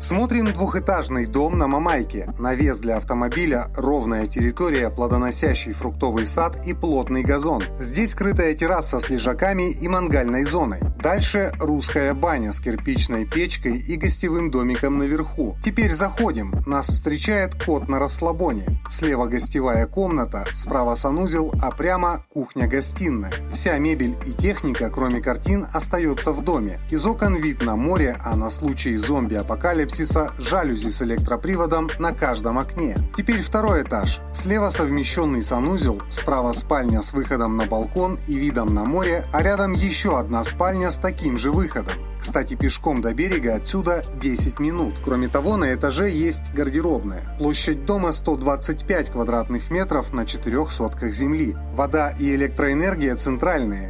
Смотрим двухэтажный дом на Мамайке. Навес для автомобиля, ровная территория, плодоносящий фруктовый сад и плотный газон. Здесь скрытая терраса с лежаками и мангальной зоной. Дальше русская баня с кирпичной печкой и гостевым домиком наверху. Теперь заходим. Нас встречает кот на расслабоне. Слева гостевая комната, справа санузел, а прямо кухня-гостиная. Вся мебель и техника, кроме картин, остается в доме. Из окон вид на море, а на случай зомби-апокалипсиса апокалипсиса жалюзи с электроприводом на каждом окне. Теперь второй этаж. Слева совмещенный санузел, справа спальня с выходом на балкон и видом на море, а рядом еще одна спальня с таким же выходом. Кстати, пешком до берега отсюда 10 минут. Кроме того, на этаже есть гардеробная. Площадь дома 125 квадратных метров на четырех сотках земли. Вода и электроэнергия центральные.